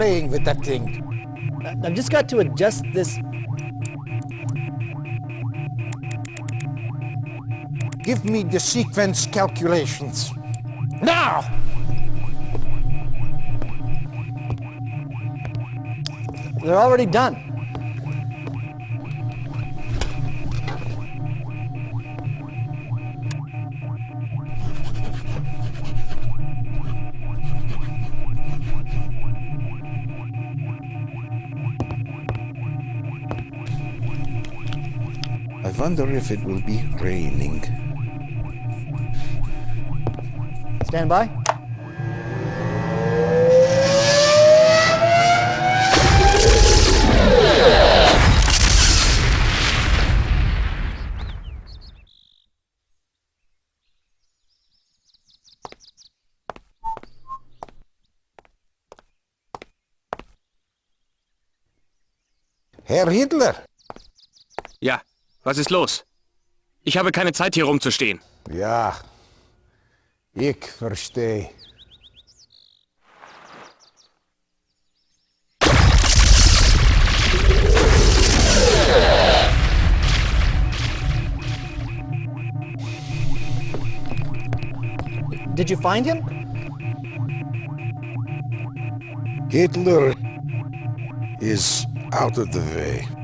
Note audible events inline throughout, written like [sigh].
Playing with that thing. I've just got to adjust this. Give me the sequence calculations. Now! They're already done. Wonder if it will be raining. Stand by. Herr Hitler! Ja, was ist los? Ich habe keine Zeit, hier rumzustehen. Ja, ich verstehe. Did you find him? Hitler is out of the way.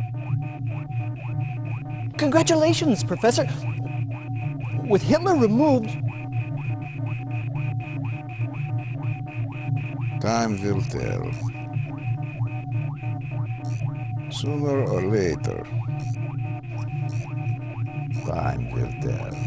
Congratulations, Professor. With Hitler removed, Time will tell. Sooner or later. Time will tell.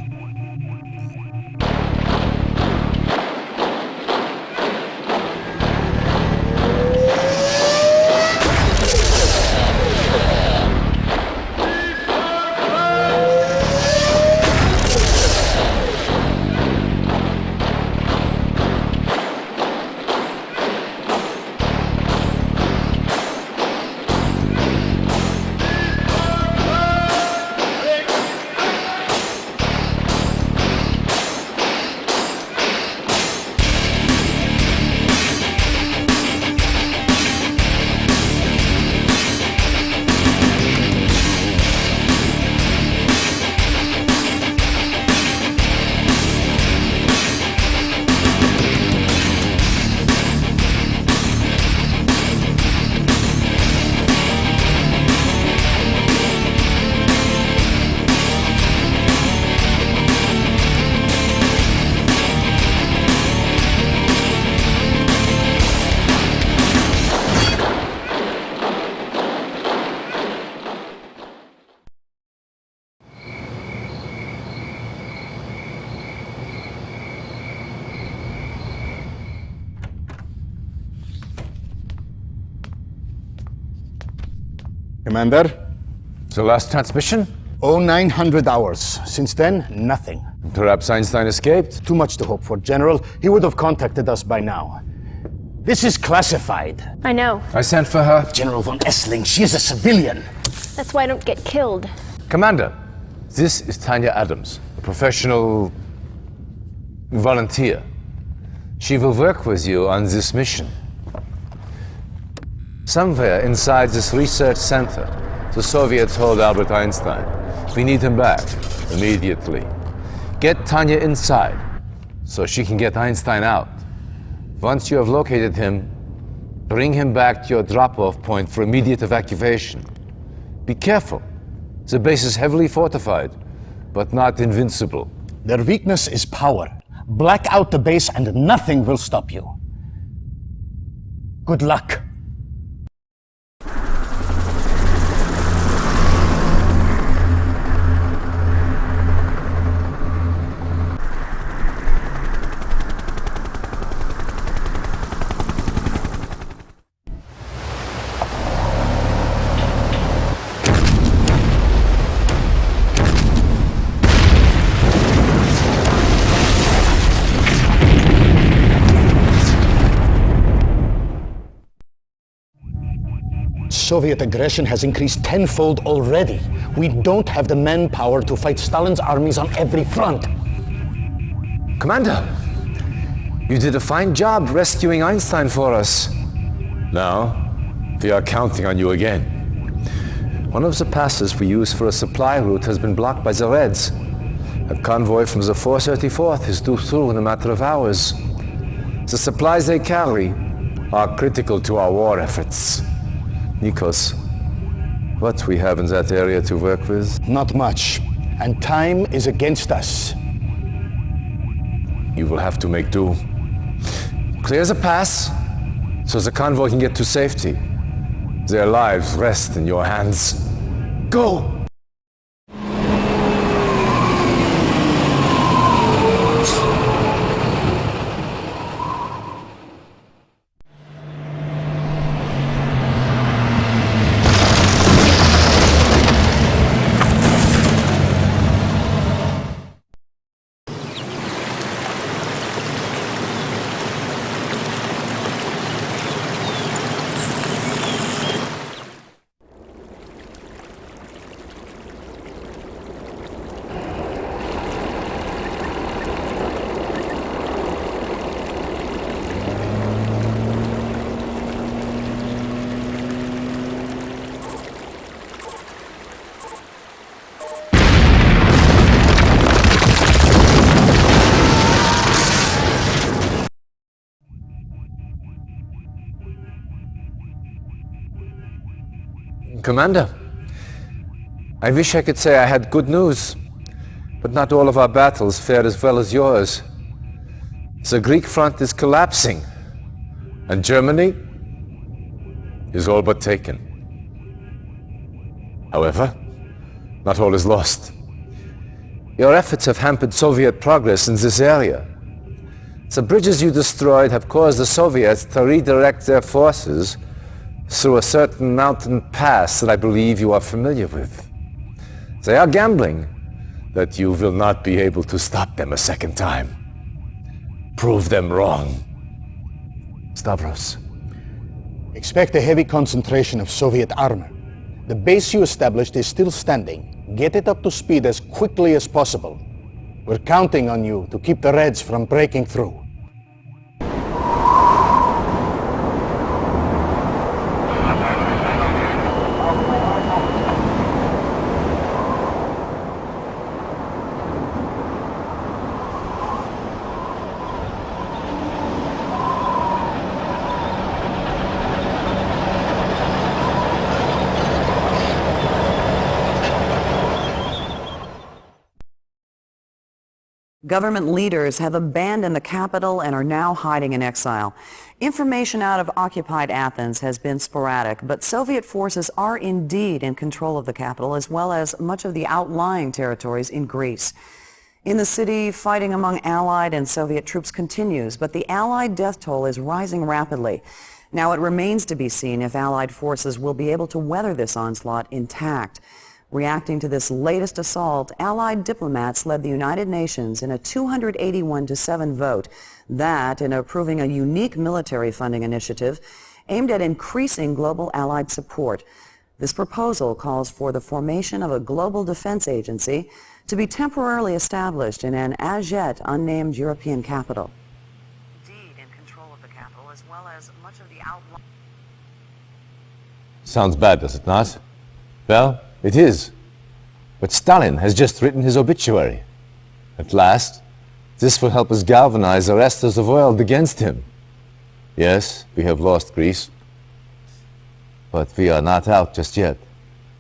Commander? The last transmission? Oh, 900 hours. Since then, nothing. Perhaps Einstein escaped? Too much to hope for, General. He would have contacted us by now. This is classified. I know. I sent for her. General von Esling, she is a civilian. That's why I don't get killed. Commander, this is Tanya Adams, a professional volunteer. She will work with you on this mission. Somewhere inside this research center, the Soviets hold Albert Einstein. We need him back immediately. Get Tanya inside so she can get Einstein out. Once you have located him, bring him back to your drop-off point for immediate evacuation. Be careful. The base is heavily fortified, but not invincible. Their weakness is power. Black out the base and nothing will stop you. Good luck. Soviet aggression has increased tenfold already. We don't have the manpower to fight Stalin's armies on every front. Commander, you did a fine job rescuing Einstein for us. Now, we are counting on you again. One of the passes we use for a supply route has been blocked by the Reds. A convoy from the 434th is due through in a matter of hours. The supplies they carry are critical to our war efforts. Nikos, what we have in that area to work with? Not much. And time is against us. You will have to make do. Clear the pass so the convoy can get to safety. Their lives rest in your hands. Go! Commander, I wish I could say I had good news, but not all of our battles fared as well as yours. The Greek front is collapsing, and Germany is all but taken. However, not all is lost. Your efforts have hampered Soviet progress in this area. The bridges you destroyed have caused the Soviets to redirect their forces through a certain mountain pass that I believe you are familiar with. They are gambling that you will not be able to stop them a second time. Prove them wrong. Stavros. Expect a heavy concentration of Soviet armor. The base you established is still standing. Get it up to speed as quickly as possible. We're counting on you to keep the Reds from breaking through. Government leaders have abandoned the capital and are now hiding in exile. Information out of occupied Athens has been sporadic, but Soviet forces are indeed in control of the capital as well as much of the outlying territories in Greece. In the city, fighting among Allied and Soviet troops continues, but the Allied death toll is rising rapidly. Now it remains to be seen if Allied forces will be able to weather this onslaught intact. Reacting to this latest assault, Allied diplomats led the United Nations in a 281 to 7 vote that, in approving a unique military funding initiative aimed at increasing global Allied support. This proposal calls for the formation of a global defense agency to be temporarily established in an as yet unnamed European capital. Indeed, in control of the capital as well as much of the outlying... Sounds bad, does it not? Well, it is. But Stalin has just written his obituary. At last, this will help us galvanize the rest of the world against him. Yes, we have lost Greece. But we are not out just yet.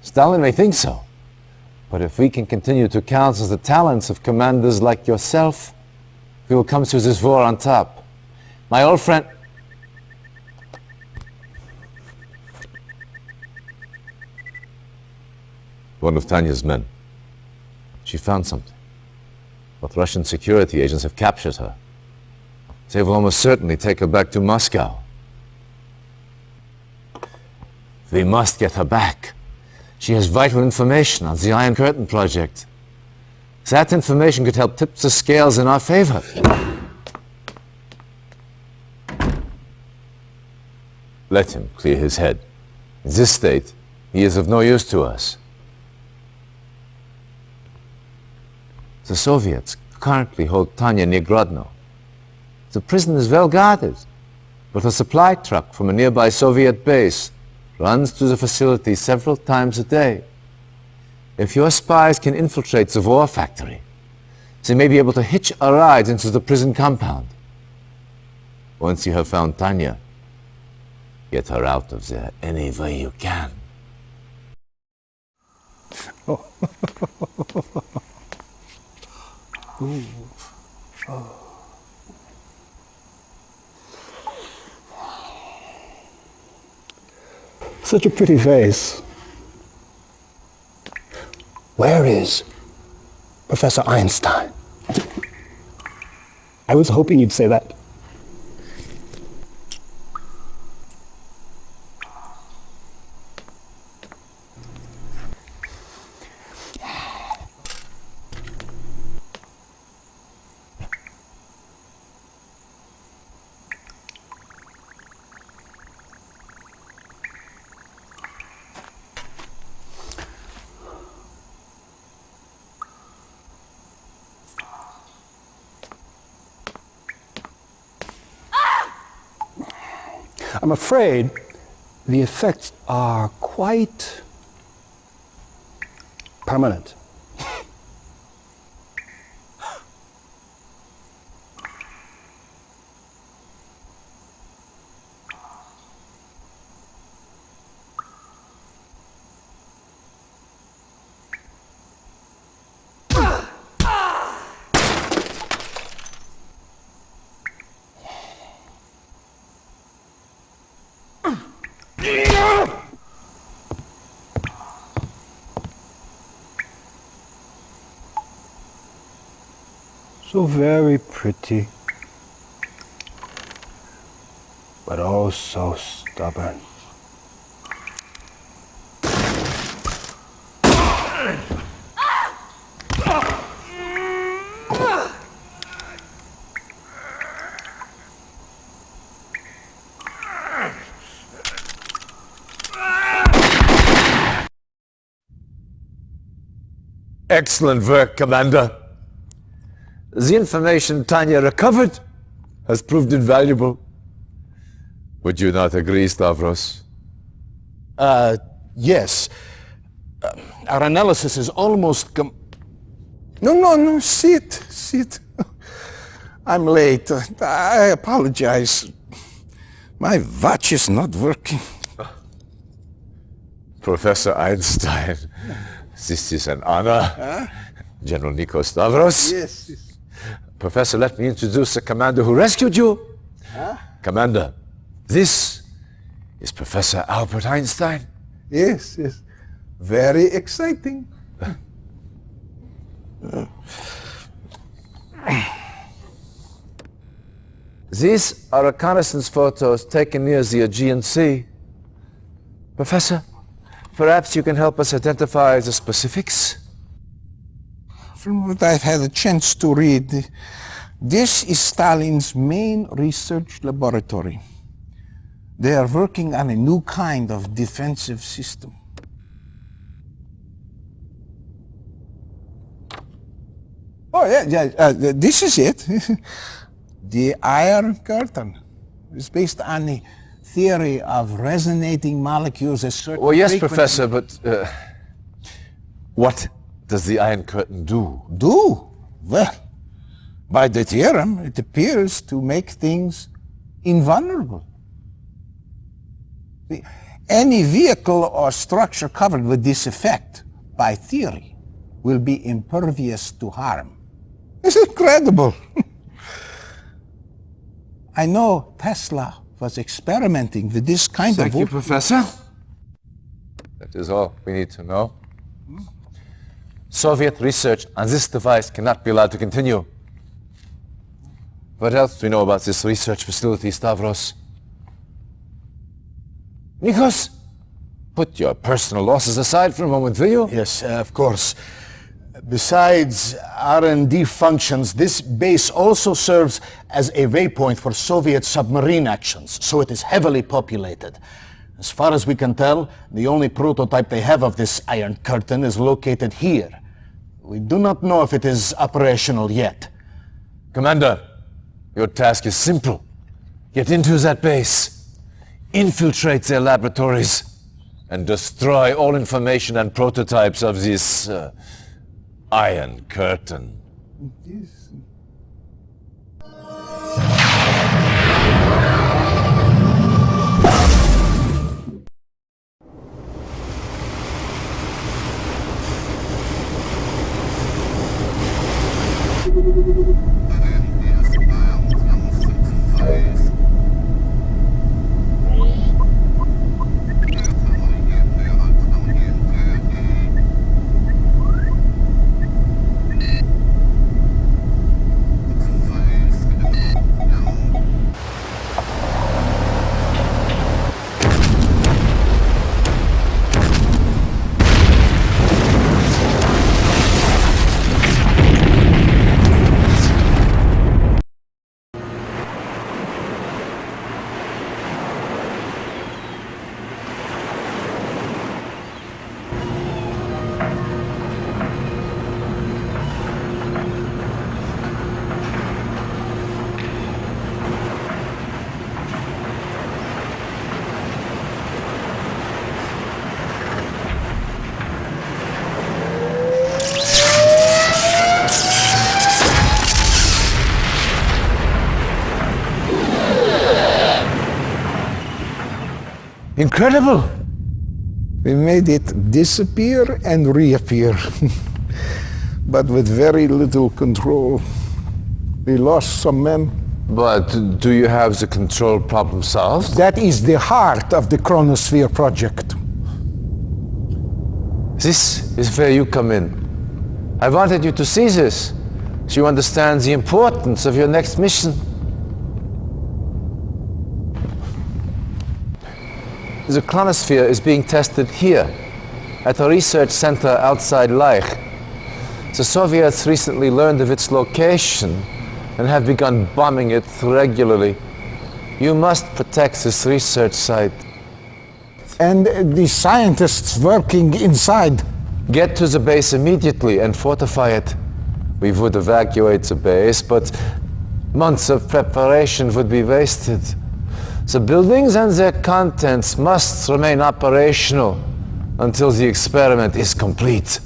Stalin may think so. But if we can continue to counsel the talents of commanders like yourself, we will come through this war on top. My old friend... one of Tanya's men. She found something. But Russian security agents have captured her. They will almost certainly take her back to Moscow. We must get her back. She has vital information on the Iron Curtain project. That information could help tip the scales in our favor. Let him clear his head. In this state, he is of no use to us. The Soviets currently hold Tanya near Grodno. The prison is well guarded. but a supply truck from a nearby Soviet base runs through the facility several times a day. If your spies can infiltrate the war factory, they may be able to hitch a ride into the prison compound. Once you have found Tanya, get her out of there any way you can. [laughs] Such a pretty face. Where is Professor Einstein? I was hoping you'd say that. I'm afraid the effects are quite permanent. So very pretty, but oh so stubborn. Excellent work, Commander. The information Tanya recovered has proved invaluable. Would you not agree, Stavros? Uh, yes. Uh, our analysis is almost com- No, no, no, sit, sit. [laughs] I'm late. I apologize. My watch is not working. [laughs] Professor Einstein, [laughs] this is an honor. General Nikos Stavros. Yes. Professor, let me introduce the commander who rescued you. Commander, this is Professor Albert Einstein. Yes, yes. Very exciting. These are reconnaissance photos taken near the Aegean Sea. Professor, perhaps you can help us identify the specifics? From what I've had a chance to read, this is Stalin's main research laboratory. They are working on a new kind of defensive system. Oh, yeah, yeah, uh, this is it. [laughs] the Iron Curtain. It's based on the theory of resonating molecules at certain Well, yes, frequencies. Professor, but uh, what does the Iron Curtain do? Do? Well, by the theorem, it appears to make things invulnerable. Any vehicle or structure covered with this effect, by theory, will be impervious to harm. It's incredible. [laughs] I know Tesla was experimenting with this kind Thank of Thank you, Professor. That is all we need to know. Soviet research on this device cannot be allowed to continue. What else do we know about this research facility, Stavros? Nikos, put your personal losses aside for a moment, will you? Yes, uh, of course. Besides R&D functions, this base also serves as a waypoint for Soviet submarine actions, so it is heavily populated. As far as we can tell, the only prototype they have of this Iron Curtain is located here. We do not know if it is operational yet. Commander, your task is simple. Get into that base, infiltrate their laboratories, and destroy all information and prototypes of this uh, Iron Curtain. That any is bound and fit face. Incredible! We made it disappear and reappear, [laughs] but with very little control. We lost some men. But do you have the control problem solved? That is the heart of the Chronosphere project. This is where you come in. I wanted you to see this, so you understand the importance of your next mission. The chronosphere is being tested here, at a research center outside Leich. The Soviets recently learned of its location and have begun bombing it regularly. You must protect this research site. And the scientists working inside. Get to the base immediately and fortify it. We would evacuate the base, but months of preparation would be wasted. The buildings and their contents must remain operational until the experiment is complete.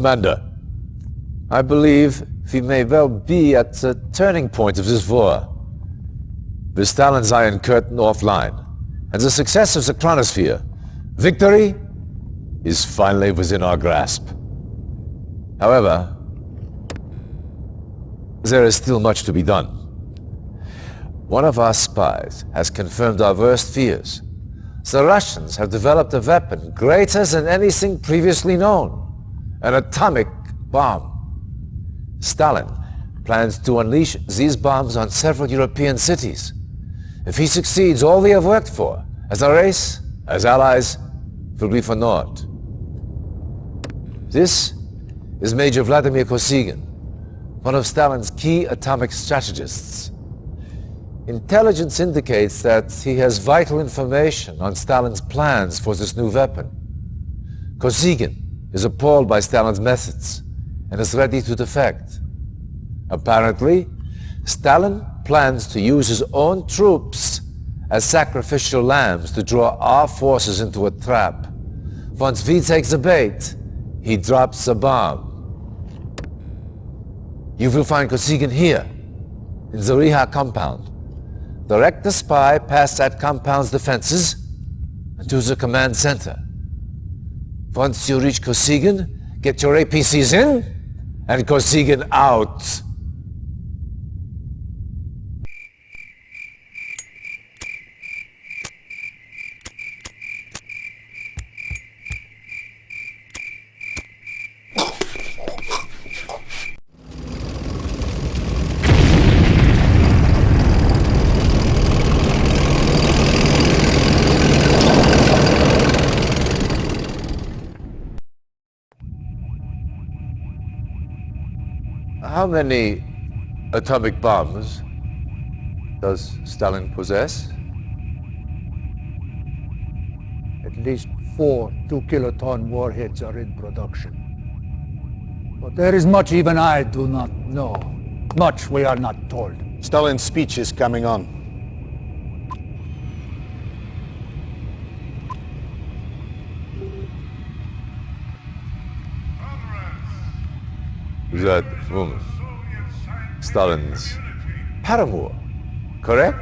Commander, I believe we may well be at the turning point of this war. With Stalin's Iron Curtain offline, and the success of the Chronosphere, victory is finally within our grasp. However, there is still much to be done. One of our spies has confirmed our worst fears. The Russians have developed a weapon greater than anything previously known an atomic bomb. Stalin plans to unleash these bombs on several European cities. If he succeeds, all we have worked for, as a race, as allies, will be for naught. This is Major Vladimir Kosygin, one of Stalin's key atomic strategists. Intelligence indicates that he has vital information on Stalin's plans for this new weapon. Kosygin is appalled by Stalin's methods and is ready to defect. Apparently, Stalin plans to use his own troops as sacrificial lambs to draw our forces into a trap. Once V takes the bait, he drops a bomb. You will find Kosygin here, in the Riha compound. Direct the spy past that compound's defenses and to the command center. Once you reach Kosygin, get your APCs in and Kosygin out. How many atomic bombs does Stalin possess? At least four two-kiloton warheads are in production. But there is much even I do not know. Much we are not told. Stalin's speech is coming on. that um, Stalin's paramour, correct?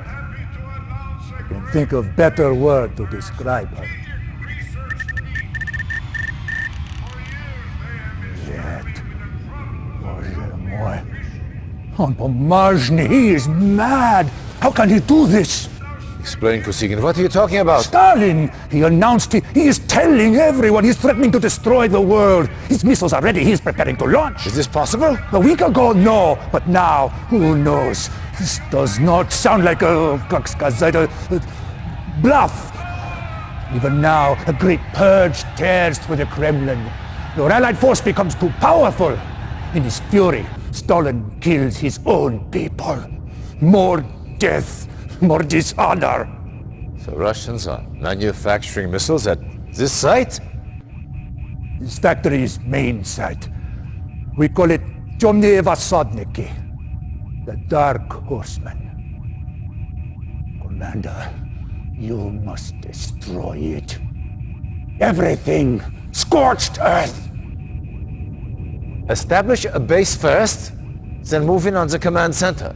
Can think of better word to describe her. Yet, moi, on he is mad. How can he do this? Explain, Kosygin. What are you talking about? Stalin! He announced he, he is telling everyone he's threatening to destroy the world. His missiles are ready. He's preparing to launch. Is this possible? A week ago, no. But now, who knows? This does not sound like a, a, a uh, bluff. Even now, a great purge tears through the Kremlin. Your allied force becomes too powerful. In his fury, Stalin kills his own people. More death more dishonor. The Russians are manufacturing missiles at this site? This factory's main site. We call it Temnye Vasodniki, the Dark Horseman. Commander, you must destroy it. Everything! Scorched earth! Establish a base first, then move in on the command center.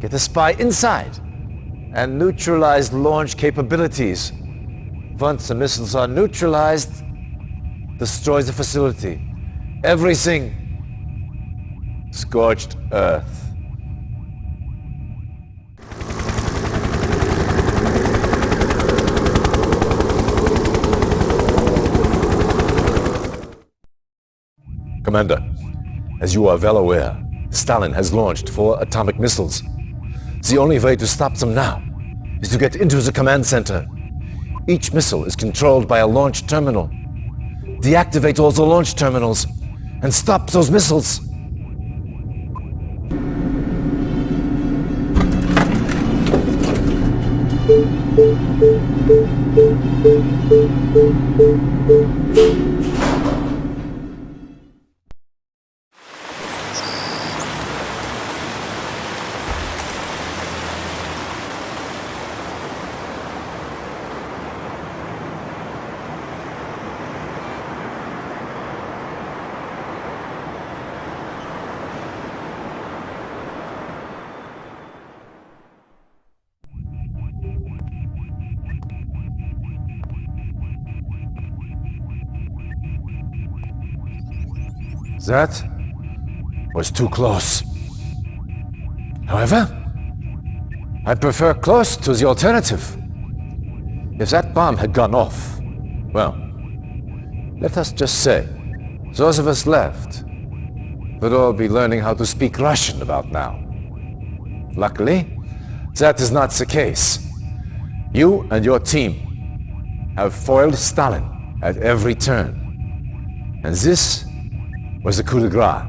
Get a spy inside and neutralized launch capabilities. Once the missiles are neutralized, destroy the facility. Everything. Scorched earth. Commander, as you are well aware, Stalin has launched four atomic missiles. It's The only way to stop them now is to get into the command center. Each missile is controlled by a launch terminal. Deactivate all the launch terminals and stop those missiles. That was too close. However, I prefer close to the alternative. If that bomb had gone off, well, let us just say, those of us left would all be learning how to speak Russian about now. Luckily, that is not the case. You and your team have foiled Stalin at every turn. And this was the coup de grace.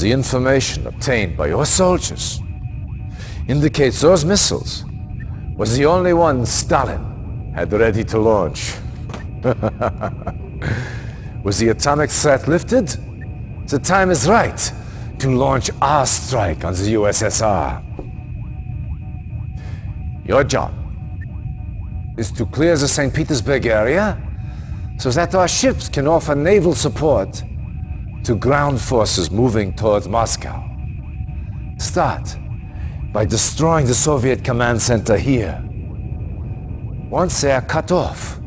The information obtained by your soldiers indicates those missiles was the only one Stalin had ready to launch. [laughs] was the atomic threat lifted? The time is right to launch our strike on the USSR. Your job is to clear the St. Petersburg area so that our ships can offer naval support to ground forces moving towards Moscow. Start by destroying the Soviet command center here. Once they are cut off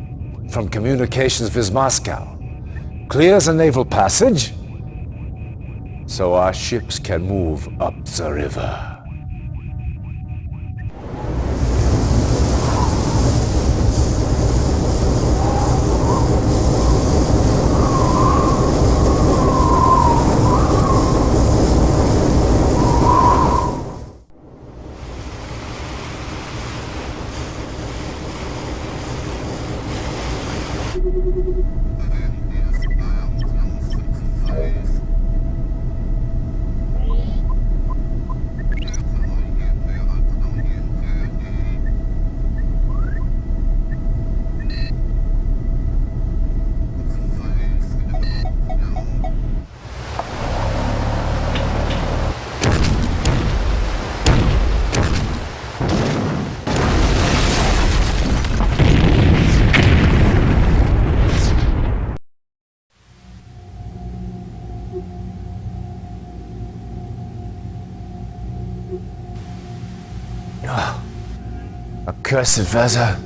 from communications with Moscow, clear the naval passage so our ships can move up the river. Accursed Vezza.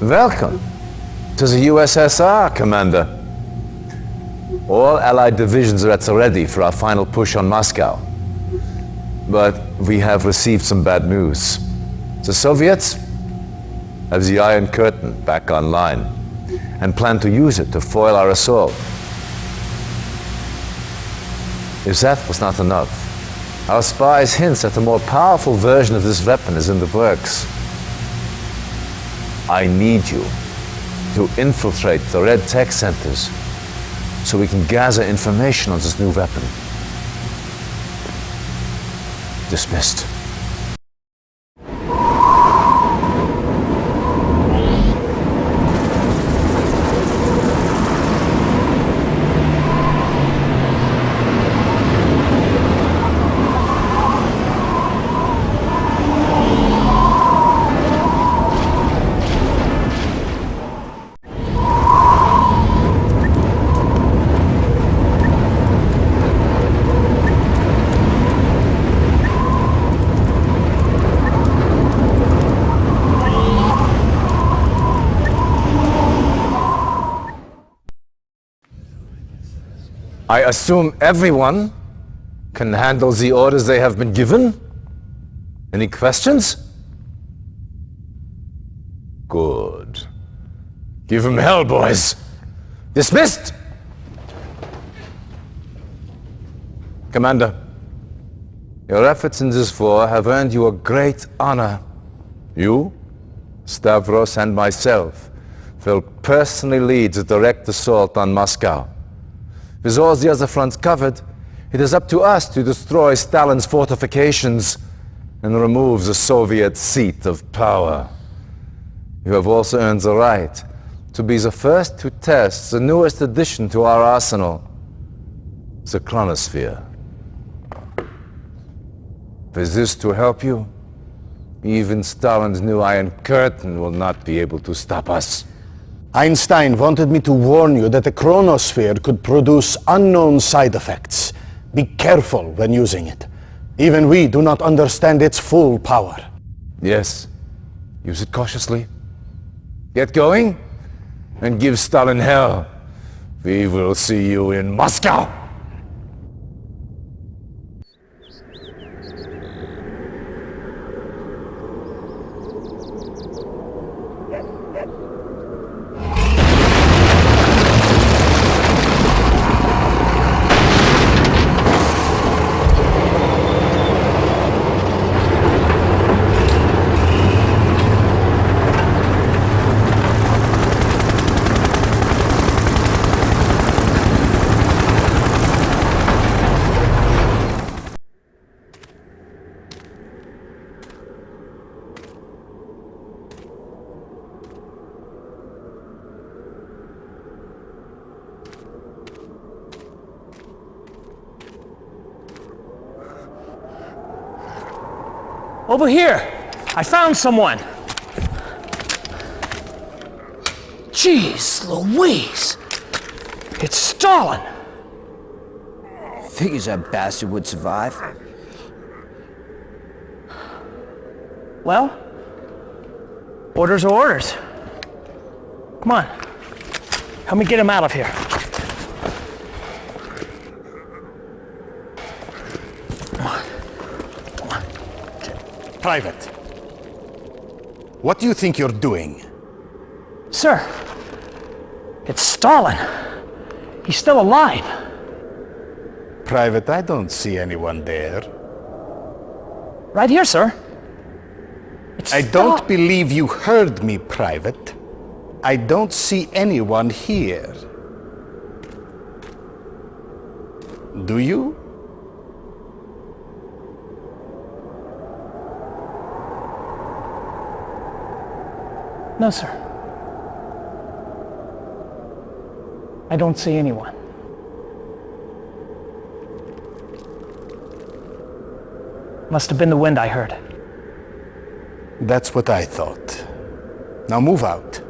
Welcome to the USSR, Commander. All Allied divisions are at ready for our final push on Moscow. But we have received some bad news. The Soviets have the Iron Curtain back online and plan to use it to foil our assault. If that was not enough, our spies hint that a more powerful version of this weapon is in the works. I need you to infiltrate the Red Tech Centers so we can gather information on this new weapon. Dismissed. I assume everyone can handle the orders they have been given? Any questions? Good. Give them hell, boys. Dismissed! Commander, your efforts in this war have earned you a great honor. You, Stavros, and myself will personally lead the direct assault on Moscow. With all the other fronts covered, it is up to us to destroy Stalin's fortifications and remove the Soviet seat of power. You have also earned the right to be the first to test the newest addition to our arsenal, the chronosphere. With this to help you, even Stalin's new Iron Curtain will not be able to stop us. Einstein wanted me to warn you that the chronosphere could produce unknown side effects. Be careful when using it. Even we do not understand its full power. Yes. Use it cautiously. Get going and give Stalin hell. We will see you in Moscow. Over here! I found someone! Jeez Louise! It's Stalin! Figures that bastard would survive. Well, orders are orders. Come on. Help me get him out of here. Private. What do you think you're doing? Sir, it's Stalin. He's still alive. Private, I don't see anyone there. Right here, sir. It's I don't believe you heard me, Private. I don't see anyone here. Do you? No, sir. I don't see anyone. Must have been the wind I heard. That's what I thought. Now move out.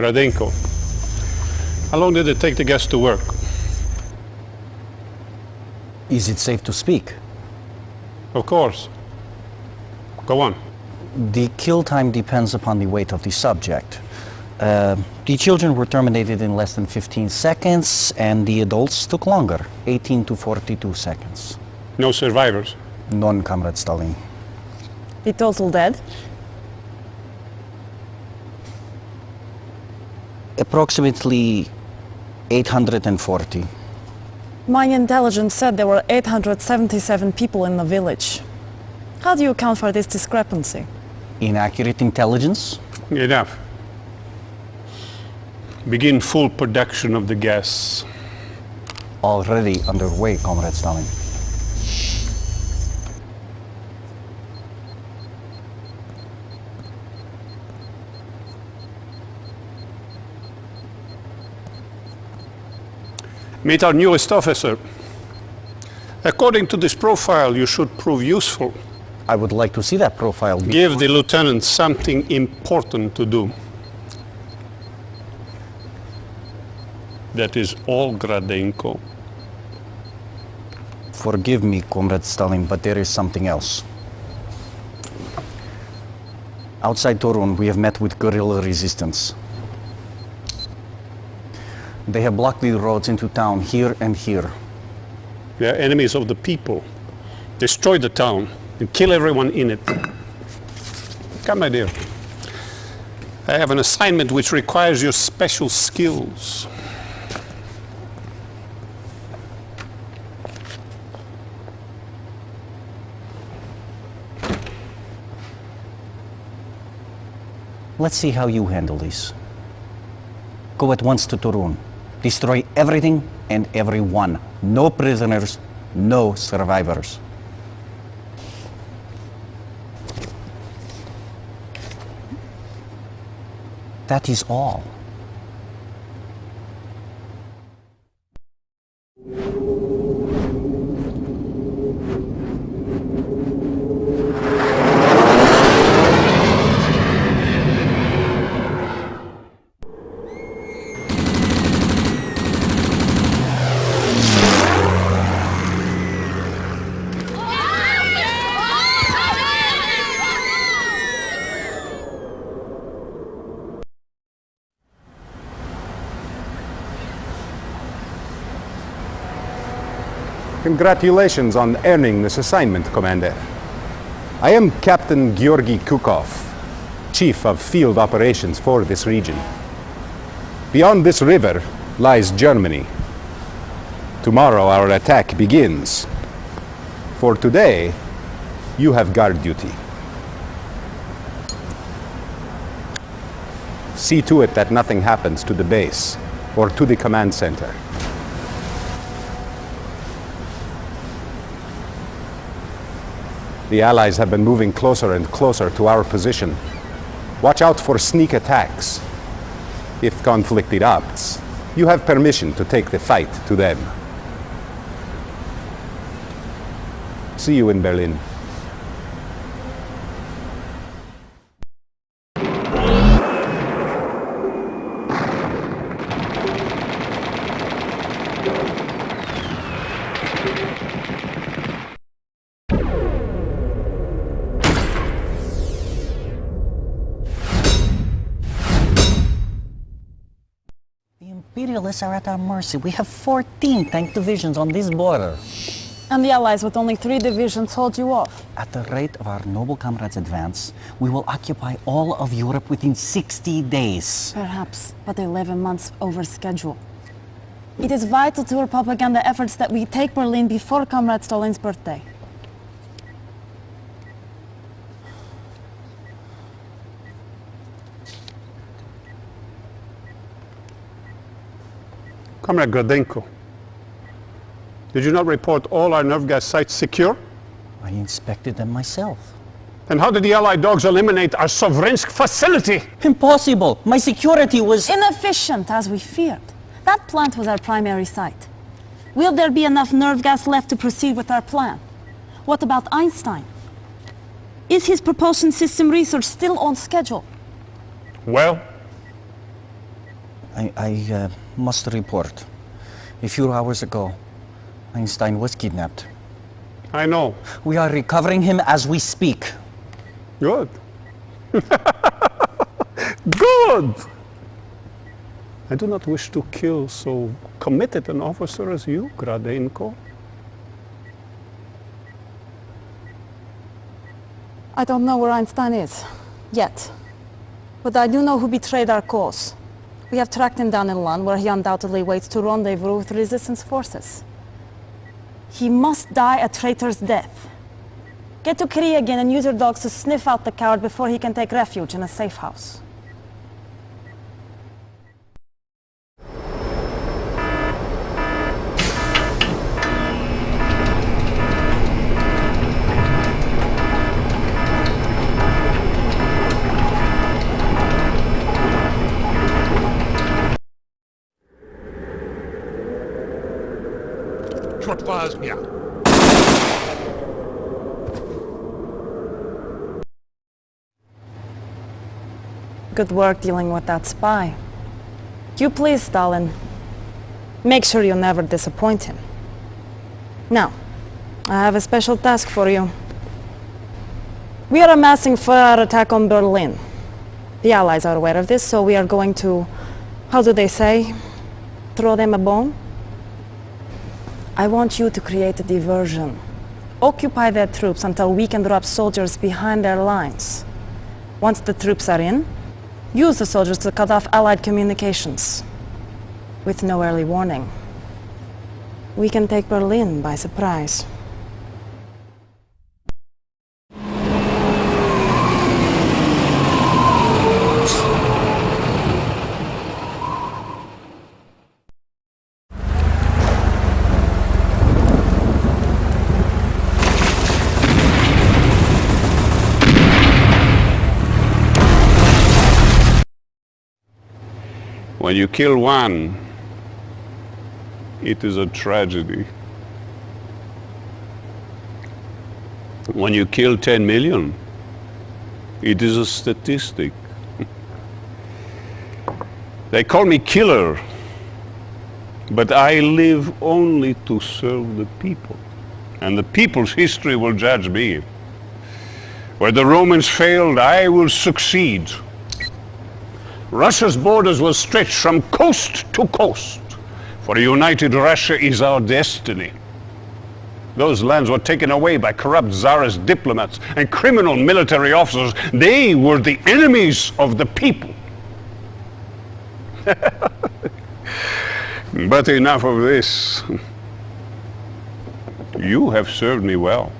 Gradenko. How long did it take the gas to work? Is it safe to speak? Of course. Go on. The kill time depends upon the weight of the subject. Uh, the children were terminated in less than 15 seconds, and the adults took longer 18 to 42 seconds. No survivors? None, Comrade Stalin. The total dead? Approximately 840. My intelligence said there were 877 people in the village. How do you account for this discrepancy? Inaccurate intelligence? Enough. Begin full production of the gas. Already underway, Comrade Stalin. Meet our newest officer. According to this profile, you should prove useful. I would like to see that profile. Give the lieutenant something important to do. That is all Gradenko. Forgive me, Comrade Stalin, but there is something else. Outside Torun, we have met with guerrilla resistance. They have blocked the roads into town here and here. They are enemies of the people. Destroy the town and kill everyone in it. Come, my dear. I have an assignment which requires your special skills. Let's see how you handle this. Go at once to Torun. Destroy everything and everyone. No prisoners, no survivors. That is all. Congratulations on earning this assignment, Commander. I am Captain Georgy Kukov, Chief of Field Operations for this region. Beyond this river lies Germany. Tomorrow our attack begins. For today, you have guard duty. See to it that nothing happens to the base or to the command center. The Allies have been moving closer and closer to our position. Watch out for sneak attacks. If conflict erupts, you have permission to take the fight to them. See you in Berlin. Imperialists are at our mercy. We have 14 tank divisions on this border. And the Allies with only three divisions hold you off. At the rate of our noble comrades' advance, we will occupy all of Europe within 60 days. Perhaps, but 11 months over schedule. It is vital to our propaganda efforts that we take Berlin before Comrade Stalin's birthday. Comrade Gradenko, did you not report all our nerve gas sites secure? I inspected them myself. And how did the Allied dogs eliminate our Sovrensk facility? Impossible! My security was... Inefficient, as we feared. That plant was our primary site. Will there be enough nerve gas left to proceed with our plan? What about Einstein? Is his propulsion system research still on schedule? Well? I, I uh, must report. A few hours ago, Einstein was kidnapped. I know. We are recovering him as we speak. Good. [laughs] Good! I do not wish to kill so committed an officer as you, Gradenko. I don't know where Einstein is. Yet. But I do know who betrayed our cause. We have tracked him down in Lund, where he undoubtedly waits to rendezvous with resistance forces. He must die a traitor's death. Get to Kriegin and use your dogs to sniff out the coward before he can take refuge in a safe house. Fires. Good work dealing with that spy. You please, Stalin. Make sure you never disappoint him. Now, I have a special task for you. We are amassing for our attack on Berlin. The Allies are aware of this, so we are going to, how do they say, throw them a bone? I want you to create a diversion. Occupy their troops until we can drop soldiers behind their lines. Once the troops are in, use the soldiers to cut off Allied communications. With no early warning. We can take Berlin by surprise. When you kill one, it is a tragedy. When you kill 10 million, it is a statistic. [laughs] they call me killer, but I live only to serve the people. And the people's history will judge me. Where the Romans failed, I will succeed. Russia's borders will stretch from coast to coast, for a united Russia is our destiny. Those lands were taken away by corrupt Tsarist diplomats and criminal military officers. They were the enemies of the people. [laughs] but enough of this. You have served me well.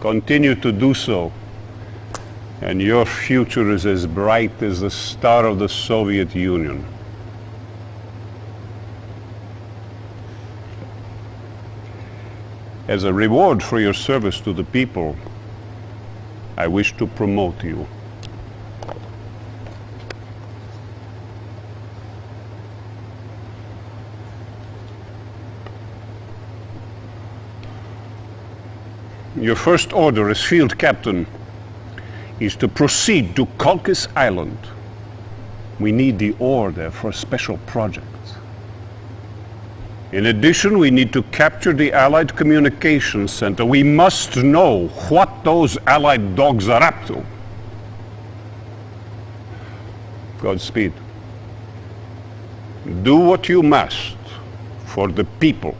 Continue to do so and your future is as bright as the star of the Soviet Union. As a reward for your service to the people, I wish to promote you. Your first order is field captain is to proceed to Colchis Island. We need the ore there for a special project. In addition, we need to capture the Allied Communications Center. We must know what those Allied dogs are up to. Godspeed. Do what you must for the people.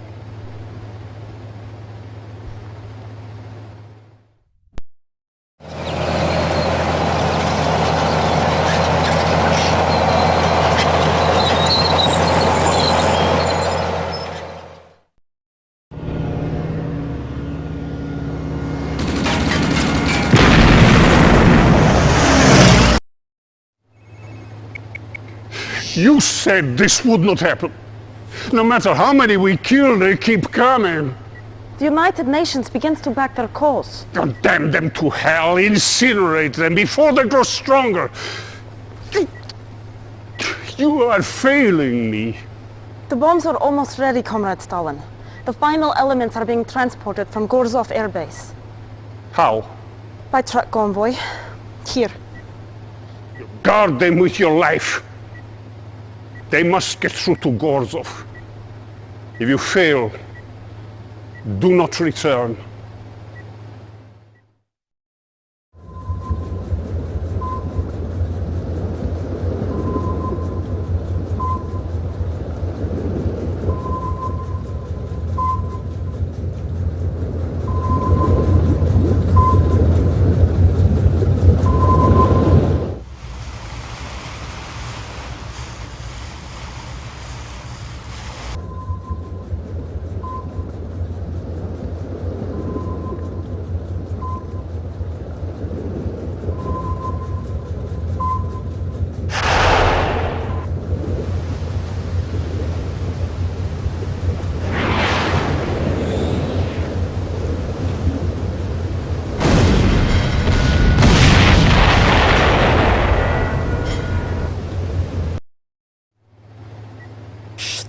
You said this would not happen. No matter how many we kill, they keep coming. The United Nations begins to back their cause. Condemn them to hell, incinerate them before they grow stronger. You, you are failing me. The bombs are almost ready, Comrade Stalin. The final elements are being transported from Gorzov Air Base. How? By truck convoy. Here. Guard them with your life. They must get through to Gorzov. If you fail, do not return.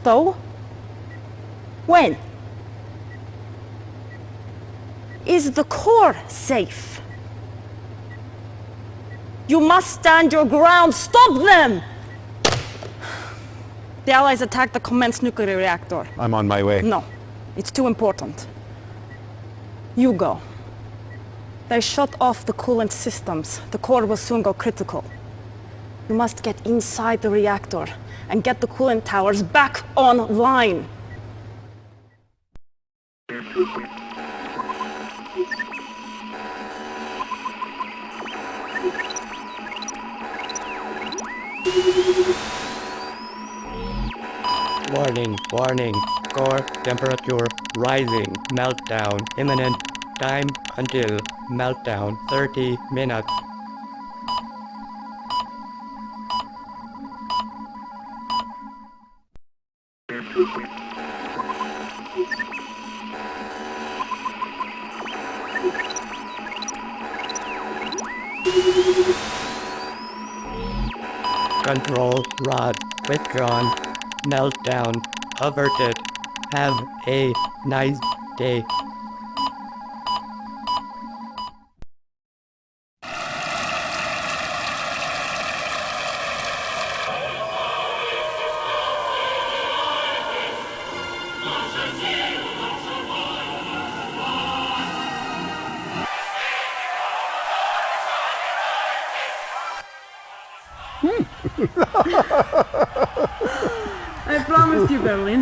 Though? When? Is the core safe? You must stand your ground. Stop them! The Allies attacked the Commence nuclear reactor. I'm on my way. No, it's too important. You go. They shut off the coolant systems. The core will soon go critical. You must get inside the reactor and get the coolant towers back online. Warning, warning. Core temperature rising. Meltdown imminent. Time until meltdown 30 minutes. Control rod withdrawn. Meltdown averted. Have a nice day.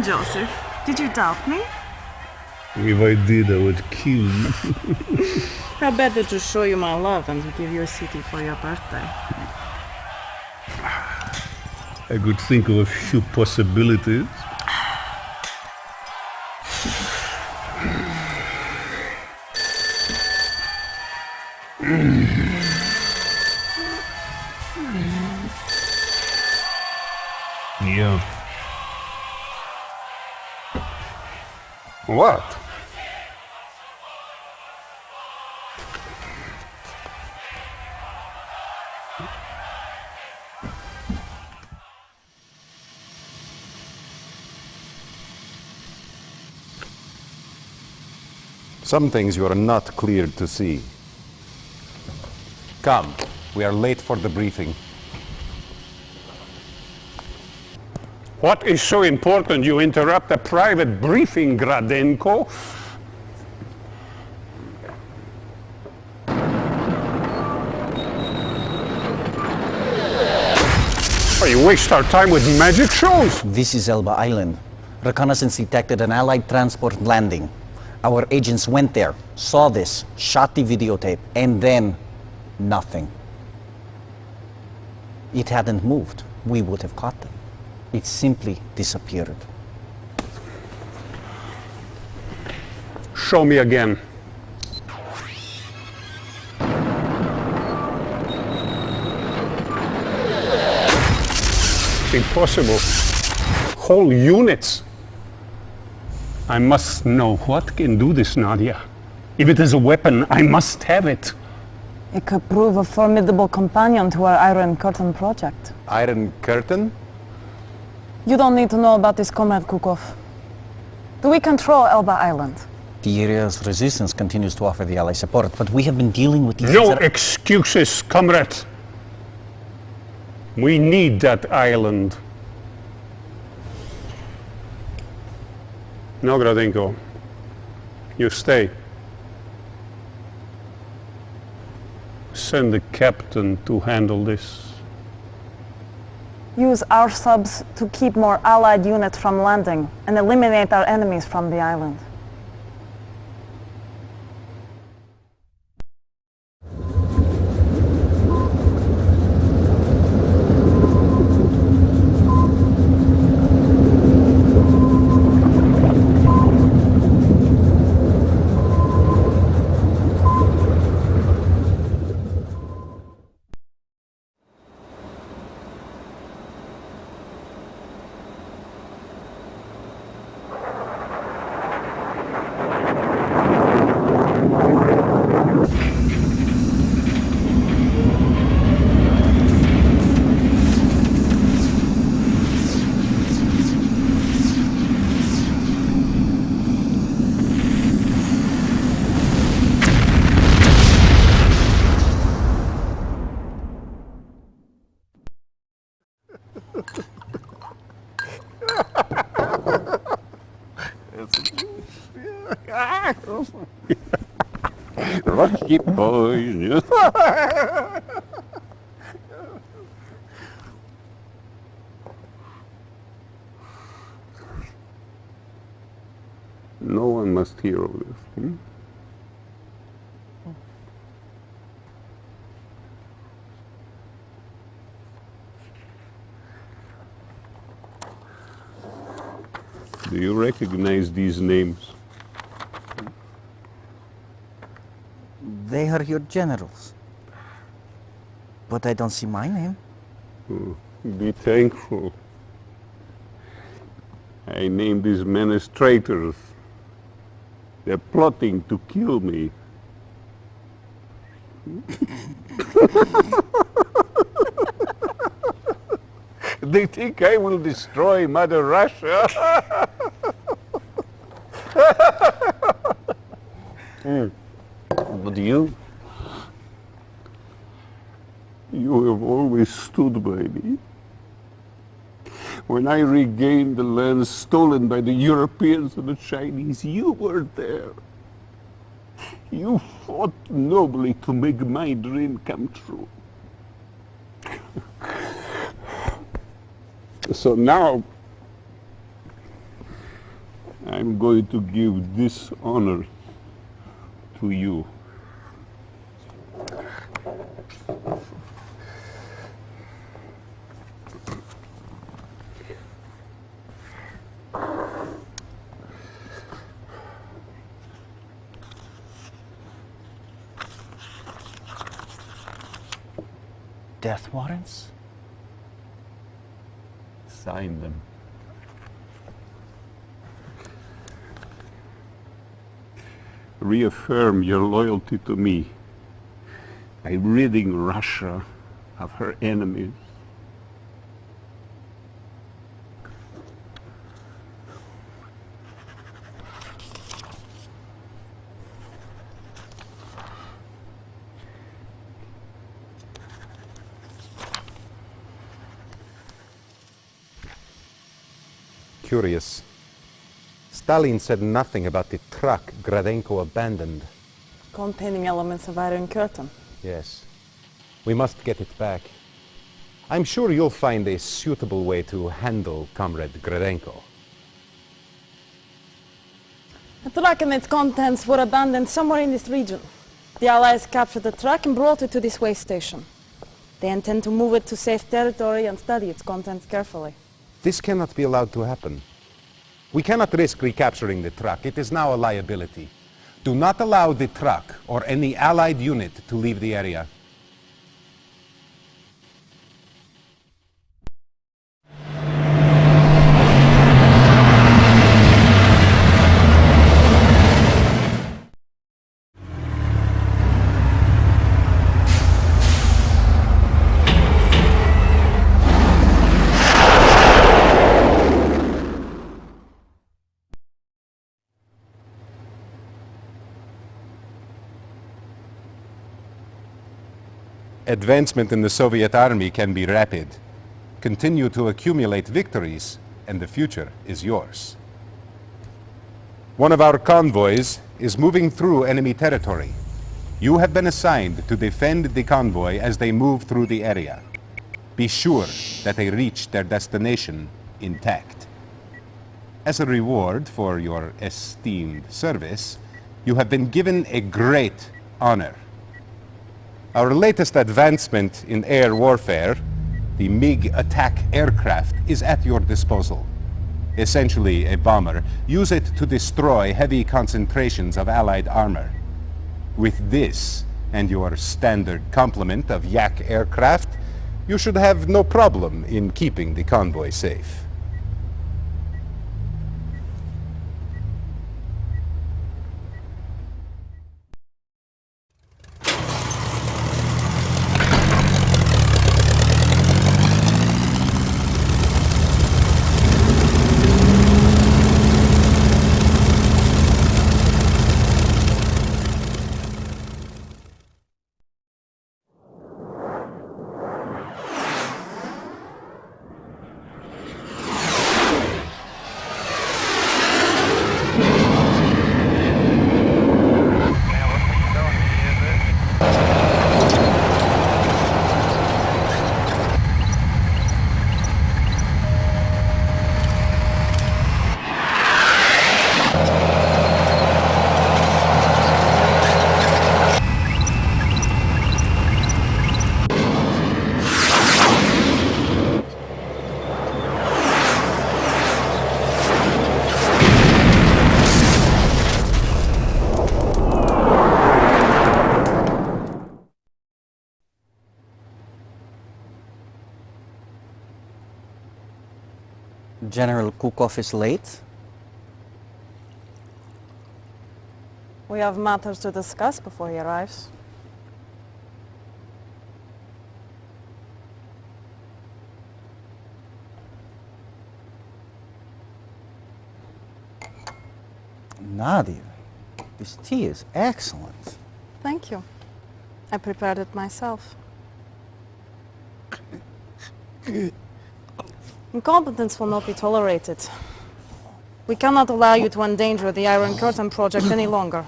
Joseph. Did you doubt me? If I did, I would kill you. How better to show you my love and to give you a city for your birthday. I could think of a few possibilities. What? Some things you are not cleared to see. Come, we are late for the briefing. What is so important you interrupt a private briefing, Gradenko? Oh, you waste our time with magic shows. This is Elba Island. Reconnaissance detected an Allied transport landing. Our agents went there, saw this, shot the videotape, and then nothing. It hadn't moved. We would have caught them. It simply disappeared. Show me again. It's impossible. Whole units. I must know what can do this, Nadia. If it is a weapon, I must have it. It could prove a formidable companion to our Iron Curtain project. Iron Curtain? You don't need to know about this, Comrade Kukov. Do we control Elba Island? The area's resistance continues to offer the Allies support, but we have been dealing with these... No excuses, comrade. We need that island. No, Gradenko. You stay. Send the captain to handle this. Use our subs to keep more Allied units from landing and eliminate our enemies from the island. Boys. [laughs] no one must hear of this. Hmm? Do you recognize these names? They are your generals. But I don't see my name. Oh, be thankful. I named these men as traitors. They're plotting to kill me. [laughs] they think I will destroy Mother Russia. [laughs] Hmm. But you? You have always stood by me. When I regained the land stolen by the Europeans and the Chinese, you were there. You fought nobly to make my dream come true. so now, I'm going to give this honor to you. Death warrants? Sign them. Reaffirm your loyalty to me by ridding Russia of her enemies. Curious. Stalin said nothing about the truck Gradenko abandoned. Containing elements of Iron Curtain. Yes. We must get it back. I'm sure you'll find a suitable way to handle Comrade Gradenko. The truck and its contents were abandoned somewhere in this region. The Allies captured the truck and brought it to this way station. They intend to move it to safe territory and study its contents carefully. This cannot be allowed to happen. We cannot risk recapturing the truck. It is now a liability. Do not allow the truck or any Allied unit to leave the area. Advancement in the Soviet army can be rapid. Continue to accumulate victories, and the future is yours. One of our convoys is moving through enemy territory. You have been assigned to defend the convoy as they move through the area. Be sure that they reach their destination intact. As a reward for your esteemed service, you have been given a great honor. Our latest advancement in air warfare, the MiG attack aircraft, is at your disposal. Essentially a bomber. Use it to destroy heavy concentrations of Allied armor. With this, and your standard complement of Yak aircraft, you should have no problem in keeping the convoy safe. General Kukov is late. We have matters to discuss before he arrives. Nadia, this tea is excellent. Thank you. I prepared it myself. [laughs] Incompetence will not be tolerated. We cannot allow you to endanger the Iron Curtain project any longer.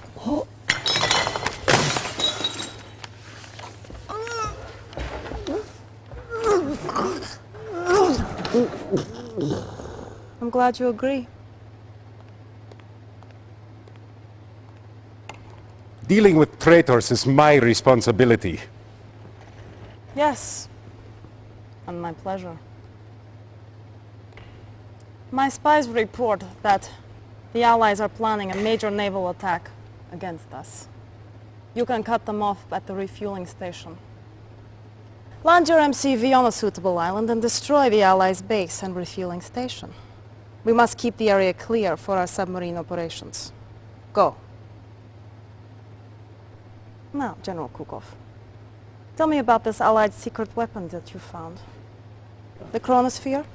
I'm glad you agree. Dealing with traitors is my responsibility. Yes, and my pleasure. My spies report that the Allies are planning a major naval attack against us. You can cut them off at the refueling station. Land your MCV on a suitable island and destroy the Allies' base and refueling station. We must keep the area clear for our submarine operations. Go. Now, General Kukov, tell me about this Allied secret weapon that you found. The chronosphere?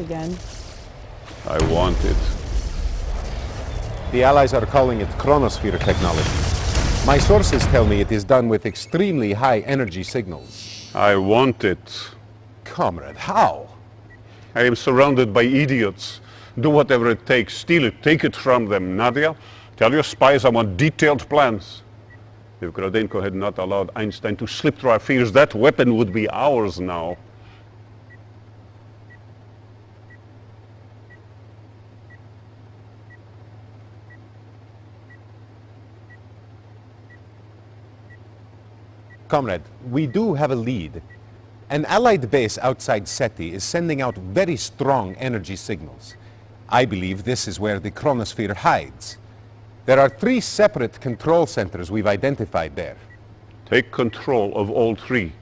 Again. I want it. The Allies are calling it chronosphere technology. My sources tell me it is done with extremely high energy signals. I want it. Comrade, how? I am surrounded by idiots. Do whatever it takes. Steal it. Take it from them. Nadia, tell your spies I want detailed plans. If Gradenko had not allowed Einstein to slip through our fingers, that weapon would be ours now. Comrade, we do have a lead. An Allied base outside SETI is sending out very strong energy signals. I believe this is where the chronosphere hides. There are three separate control centers we've identified there. Take control of all three.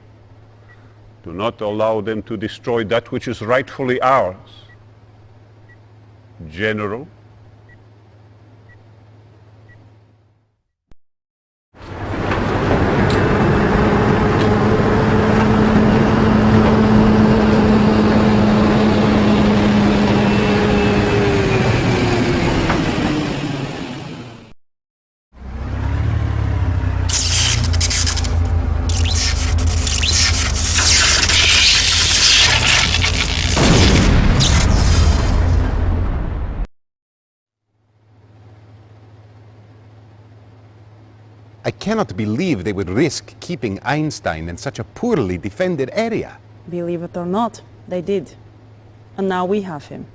Do not allow them to destroy that which is rightfully ours. General, I cannot believe they would risk keeping Einstein in such a poorly defended area. Believe it or not, they did. And now we have him.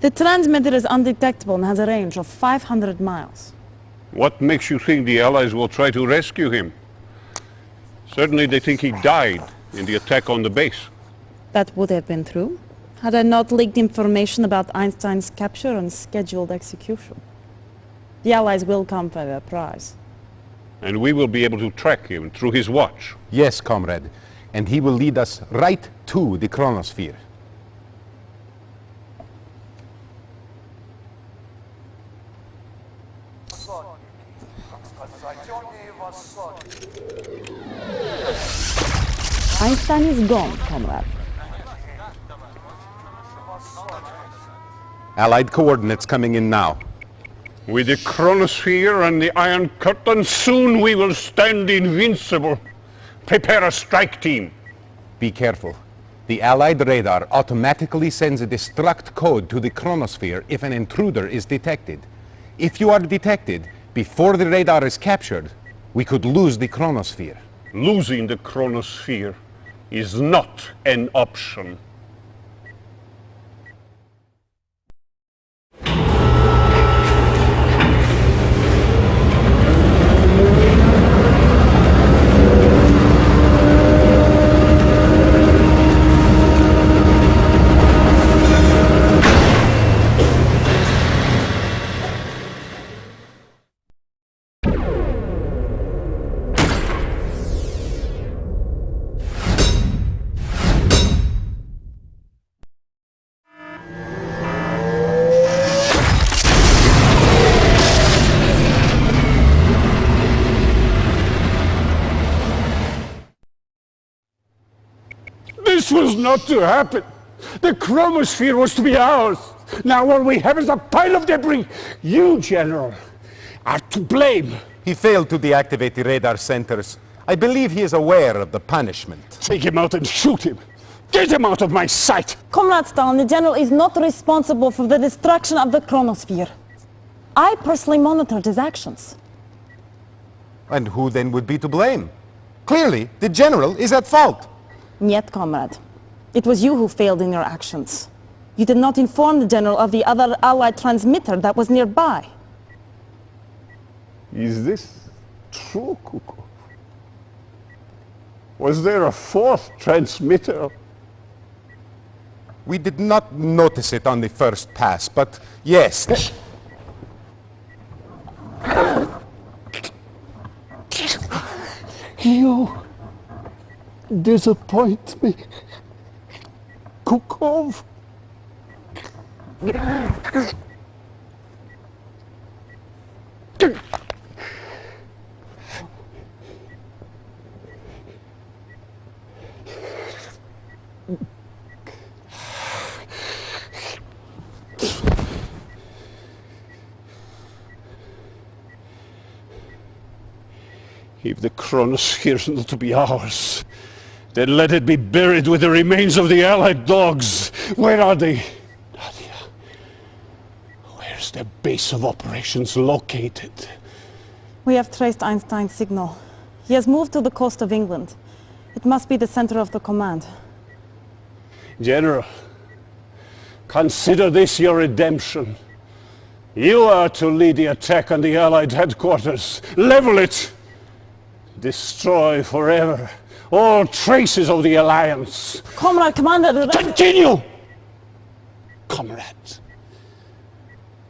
The transmitter is undetectable and has a range of 500 miles. what makes you think the Allies will try to rescue him? Certainly they think he died in the attack on the base. That would have been true, had I not leaked information about Einstein's capture and scheduled execution. The Allies will come for their prize. And we will be able to track him through his watch. Yes, comrade. And he will lead us right to the chronosphere. Einstein is gone, comrade. Allied coordinates coming in now. With the chronosphere and the Iron Curtain, soon we will stand invincible. Prepare a strike team. Be careful. The Allied radar automatically sends a destruct code to the chronosphere if an intruder is detected. If you are detected before the radar is captured, we could lose the chronosphere. Losing the chronosphere is not an option. Was not to happen. The chronosphere was to be ours. Now all we have is a pile of debris. You, General, are to blame. He failed to deactivate the radar centers. I believe he is aware of the punishment. Take him out and shoot him. Get him out of my sight. Comrade Stalin, the General is not responsible for the destruction of the chronosphere. I personally monitored his actions. And who then would be to blame? Clearly, the general is at fault. Yet, comrade, it was you who failed in your actions. You did not inform the General of the other Allied transmitter that was nearby. Is this true, Kukov? Was there a fourth transmitter? We did not notice it on the first pass, but yes. You disappoint me. Kukov. If the Kronos hears not to be ours, then let it be buried with the remains of the Allied dogs. Where are they? Nadia, where's their base of operations located? We have traced Einstein's signal. He has moved to the coast of England. It must be the center of the command. General, consider this your redemption. You are to lead the attack on the Allied headquarters. Level it! Destroy forever all traces of the Alliance. Comrade Commander... Continue! Comrade.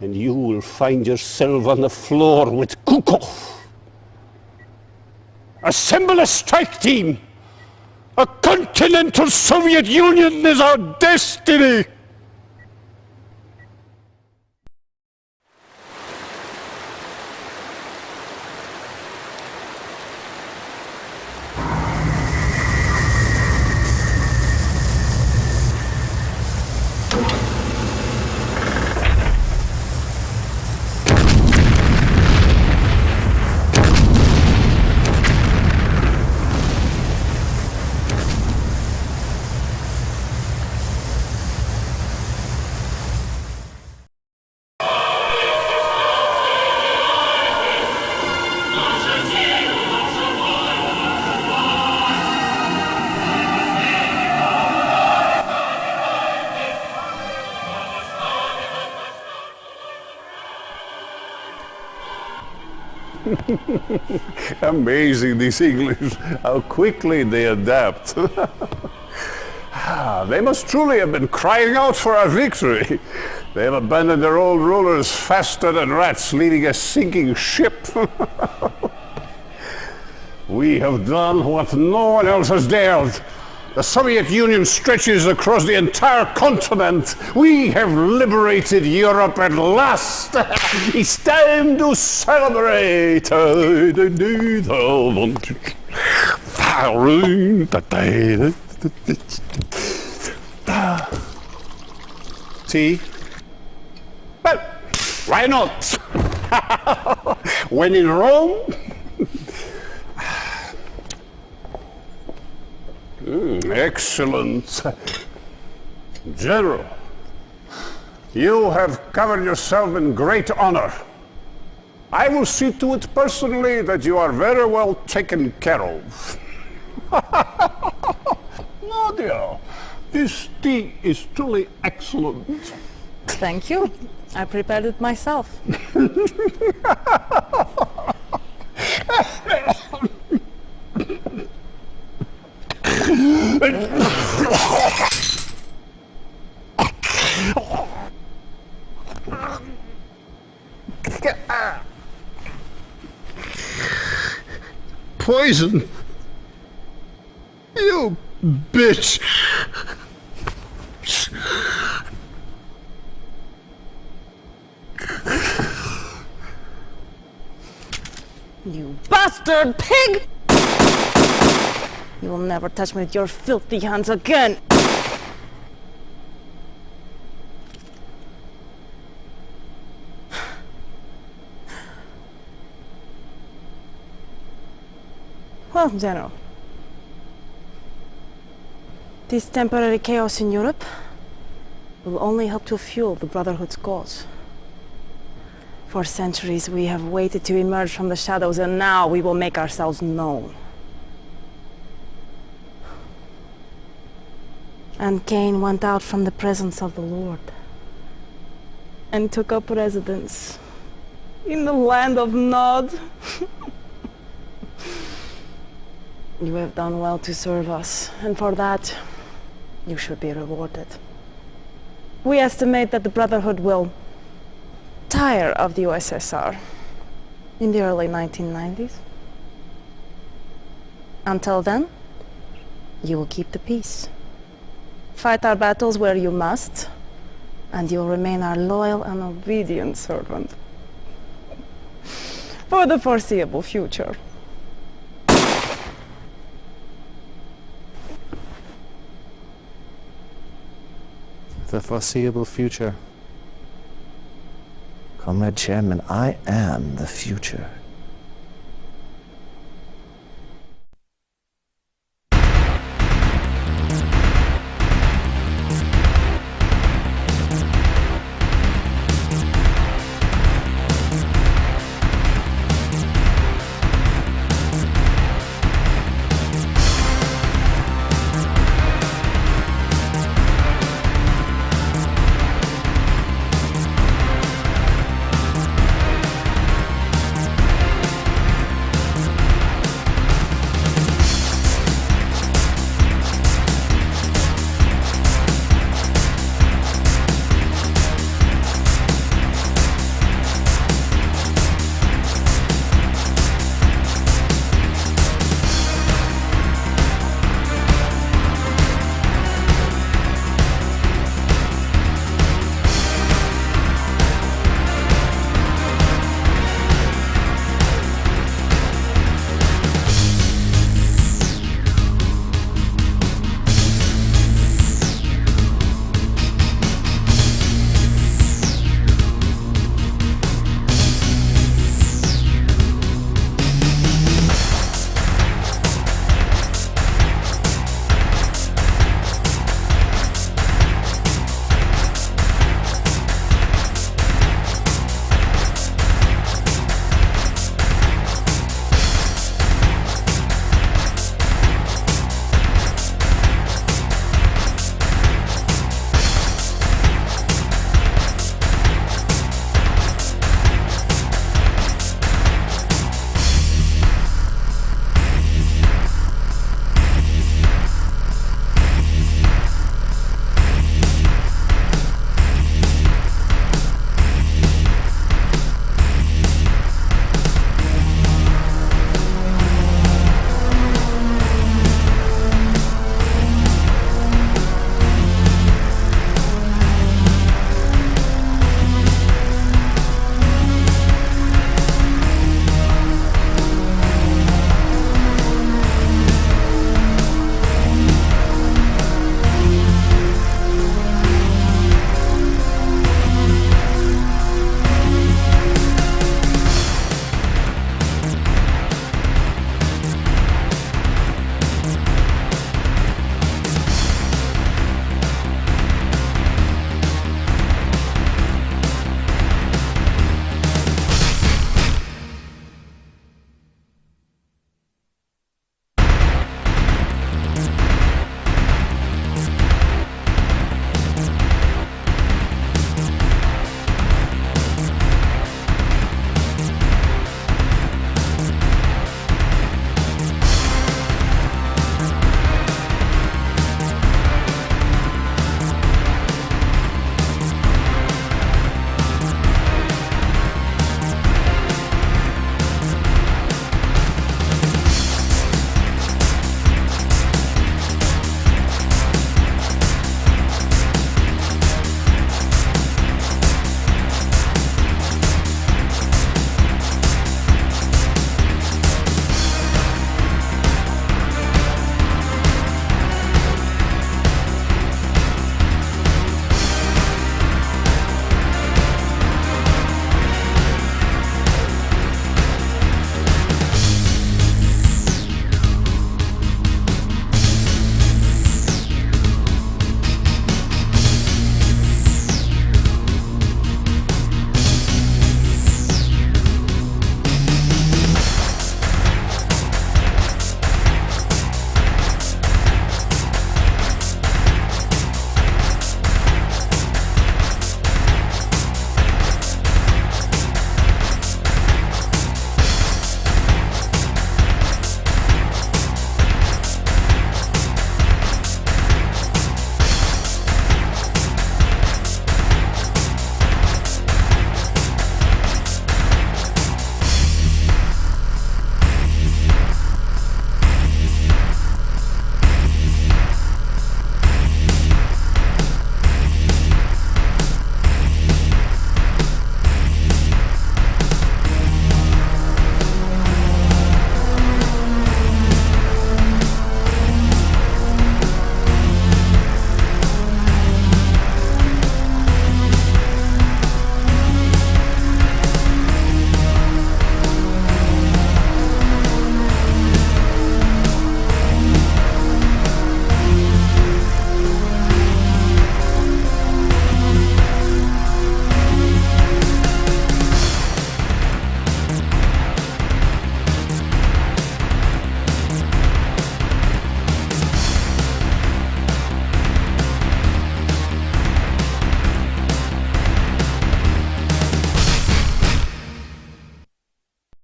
And you will find yourself on the floor with Kukov. Assemble a strike team! A continental Soviet Union is our destiny! Amazing, these English, how quickly they adapt. [laughs] Ah, they must truly have been crying out for our victory. They have abandoned their old rulers faster than rats leaving a sinking ship. [laughs] we have done what no one else has dared. The Soviet Union stretches across the entire continent. We have liberated Europe at last. [laughs] [laughs] it's time to celebrate. See? Well, why not? [laughs] when in Rome, [laughs] Mm, excellent. General, you have covered yourself in great honor. I will see to it personally that you are very well taken care of. [laughs] Nadia, this tea is truly excellent. Thank you. I prepared it myself. [laughs] Poison? You bitch! You bastard pig! You will never touch me with your filthy hands again! Well, General, this temporary chaos in Europe will only help to fuel the Brotherhood's cause. For centuries we have waited to emerge from the shadows and now we will make ourselves known. And Cain went out from the presence of the Lord and took up residence in the land of Nod. [laughs] you have done well to serve us, and for that, you should be rewarded. We estimate that the Brotherhood will tire of the USSR in the early 1990s. Until then, you will keep the peace. Fight our battles where you must, and you'll remain our loyal and obedient servant. For the foreseeable future. The foreseeable future. Comrade Chairman, I am the future.